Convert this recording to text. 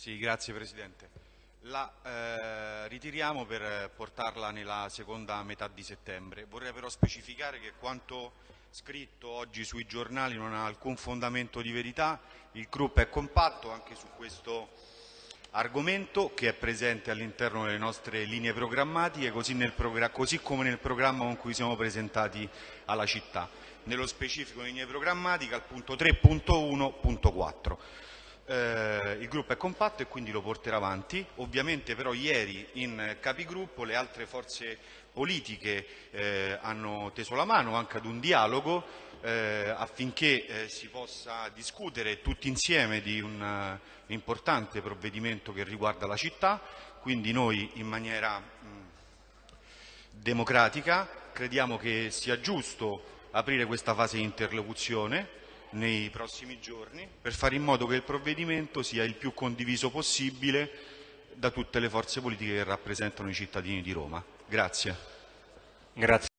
Sì, grazie Presidente. La eh, ritiriamo per portarla nella seconda metà di settembre. Vorrei però specificare che quanto scritto oggi sui giornali non ha alcun fondamento di verità. Il gruppo è compatto anche su questo argomento che è presente all'interno delle nostre linee programmatiche, così, progr così, come nel programma con cui siamo presentati alla città. Nello specifico linee programmatiche al punto 3.1.4. Eh, il gruppo è compatto e quindi lo porterà avanti. Ovviamente però ieri in capigruppo le altre forze politiche eh, hanno teso la mano anche ad un dialogo eh, affinché eh, si possa discutere tutti insieme di un uh, importante provvedimento che riguarda la città. Quindi noi in maniera mh, democratica crediamo che sia giusto aprire questa fase di interlocuzione nei prossimi giorni per fare in modo che il provvedimento sia il più condiviso possibile da tutte le forze politiche che rappresentano i cittadini di Roma. Grazie. Grazie.